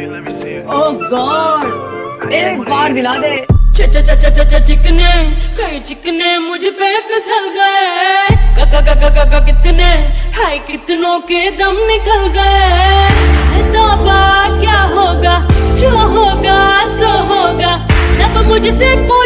ओह God एक बार दिला दे। चिकने, कई चिकने मुझ पे फिसल गए। कितने, हाय, कितनों के दम निकल गए। है तो क्या होगा, जो होगा, सो होगा। सब मुझसे पूछ